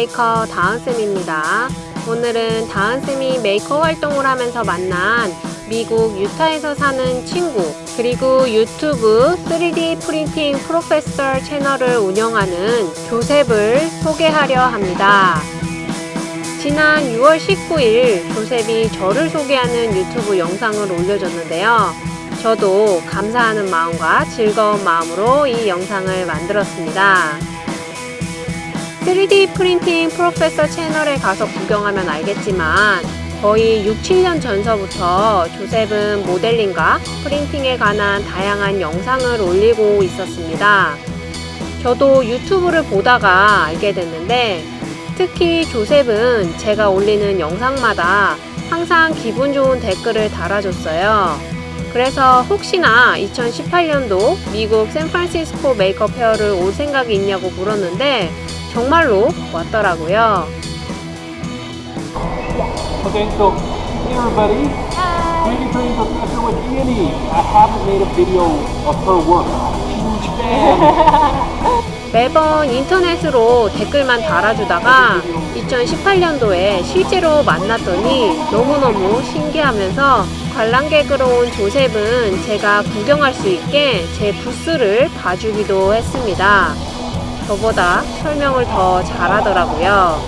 메이커 다은쌤입니다. 오늘은 다은쌤이 메이커 활동을 하면서 만난 미국 유타에서 사는 친구 그리고 유튜브 3D Printing Professor 채널을 운영하는 조셉을 소개하려 합니다. 지난 6월 19일 조셉이 저를 소개하는 유튜브 영상을 올려줬는데요. 저도 감사하는 마음과 즐거운 마음으로 이 영상을 만들었습니다. 3D 프린팅 프로페서 채널에 가서 구경하면 알겠지만 거의 6, 7년 전서부터 조셉은 모델링과 프린팅에 관한 다양한 영상을 올리고 있었습니다. 저도 유튜브를 보다가 알게 됐는데 특히 조셉은 제가 올리는 영상마다 항상 기분 좋은 댓글을 달아줬어요. 그래서 혹시나 2018년도 미국 샌프란시스코 메이크업 페어를 올 생각이 있냐고 물었는데 정말로 왔더라고요. Okay, so hey everybody. Greetings, greetings, Professor with Annie. I haven't made a video of her work. Huge fan. 매번 인터넷으로 댓글만 달아주다가 2018년도에 실제로 만났더니 너무너무 신기하면서 관람객으로 온 조셉은 제가 구경할 수 있게 제 부스를 봐주기도 했습니다. 저보다 설명을 더 잘하더라고요.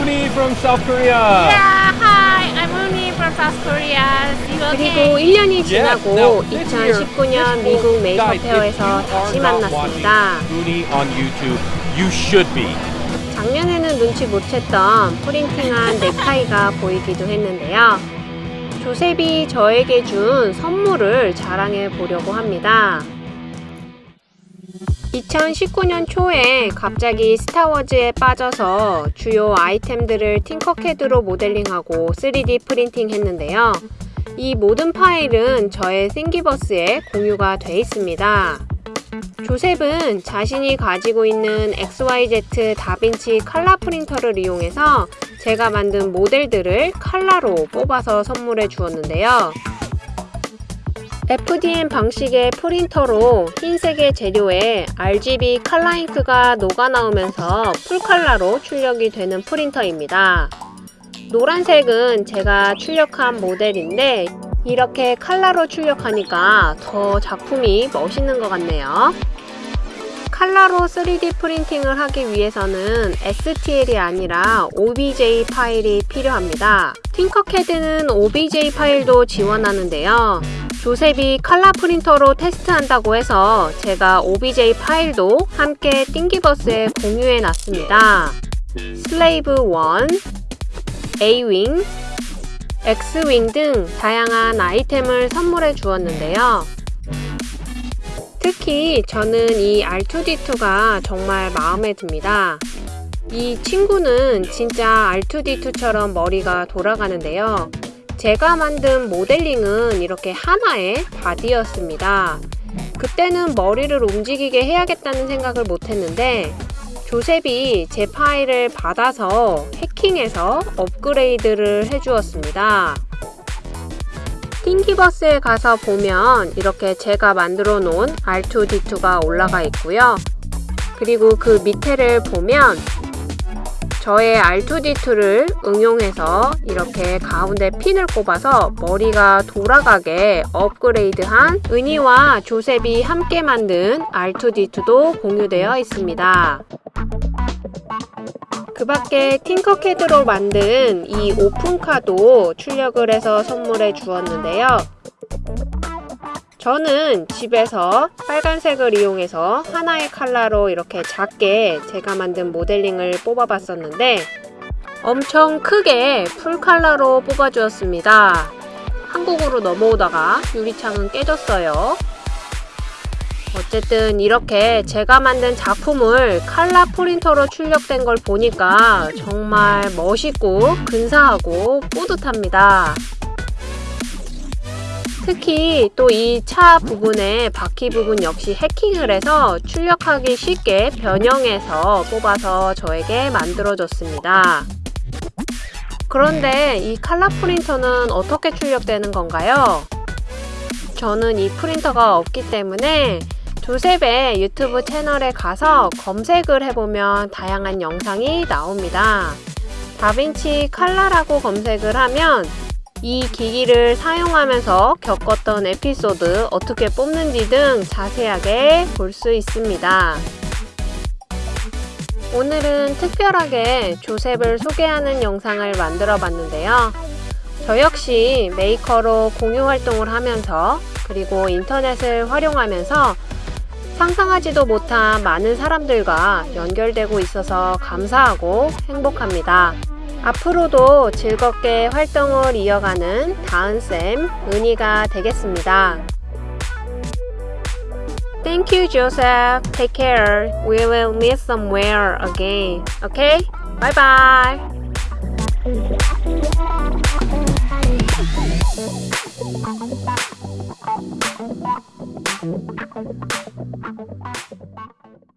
Uni from South Korea. Yeah, hi, I'm Uni from South Korea. 그리고 again. 1년이 지나고 now, this year, 2019년 this 미국 메이크업 페어에서 다시 만났습니다. Uni on YouTube. You should be. 작년에는 눈치 못 챘던 프린팅한 넥타이가 보이기도 했는데요. 조셉이 저에게 준 선물을 자랑해 보려고 합니다. 2019년 초에 갑자기 스타워즈에 빠져서 주요 아이템들을 팅커캐드로 모델링하고 3D 프린팅 했는데요. 이 모든 파일은 저의 싱기버스에 공유가 돼 있습니다. 조셉은 자신이 가지고 있는 XYZ 다빈치 칼라 프린터를 이용해서 제가 만든 모델들을 칼라로 뽑아서 선물해 주었는데요. FDM 방식의 프린터로 흰색의 재료에 RGB 칼라 잉크가 녹아나오면서 풀칼라로 출력이 되는 프린터입니다. 노란색은 제가 출력한 모델인데 이렇게 칼라로 출력하니까 더 작품이 멋있는 것 같네요. 칼라로 3D 프린팅을 하기 위해서는 STL이 아니라 OBJ 파일이 필요합니다. 팅커캐드는 OBJ 파일도 지원하는데요. 조셉이 칼라 프린터로 테스트한다고 해서 제가 OBJ 파일도 함께 띵기버스에 공유해 놨습니다. 슬레이브 1, A-윙, X-윙 등 다양한 아이템을 선물해 주었는데요. 특히 저는 이 R2D2가 정말 마음에 듭니다. 이 친구는 진짜 R2D2처럼 머리가 돌아가는데요. 제가 만든 모델링은 이렇게 하나의 바디였습니다. 그때는 머리를 움직이게 해야겠다는 생각을 못했는데 조셉이 제 파일을 받아서 해킹해서 업그레이드를 해주었습니다. 띵기버스에 가서 보면 이렇게 제가 만들어 놓은 R2D2가 올라가 있고요. 그리고 그 밑에를 보면 저의 R2D2를 응용해서 이렇게 가운데 핀을 꼽아서 머리가 돌아가게 업그레이드한 은희와 조셉이 함께 만든 R2D2도 공유되어 있습니다. 그 밖에 팅커캐드로 만든 이 오픈카도 출력을 해서 선물해 주었는데요. 저는 집에서 빨간색을 이용해서 하나의 컬러로 이렇게 작게 제가 만든 모델링을 뽑아봤었는데 엄청 크게 풀 컬러로 뽑아주었습니다. 한국으로 넘어오다가 유리창은 깨졌어요. 어쨌든 이렇게 제가 만든 작품을 칼라 프린터로 출력된 걸 보니까 정말 멋있고 근사하고 뿌듯합니다. 특히 또 이 차 부분의 바퀴 부분 역시 해킹을 해서 출력하기 쉽게 변형해서 뽑아서 저에게 만들어줬습니다. 그런데 이 칼라 프린터는 어떻게 출력되는 건가요? 저는 이 프린터가 없기 때문에 조셉의 유튜브 채널에 가서 검색을 해보면 다양한 영상이 나옵니다. 다빈치 칼라라고 검색을 하면 이 기기를 사용하면서 겪었던 에피소드 어떻게 뽑는지 등 자세하게 볼 수 있습니다. 오늘은 특별하게 조셉을 소개하는 영상을 만들어 봤는데요. 저 역시 메이커로 공유 활동을 하면서 그리고 인터넷을 활용하면서 상상하지도 못한 많은 사람들과 연결되고 있어서 감사하고 행복합니다. 앞으로도 즐겁게 활동을 이어가는 다은쌤, 은희가 되겠습니다. Thank you, Joseph. Take care. We will meet somewhere again. Okay? Bye bye.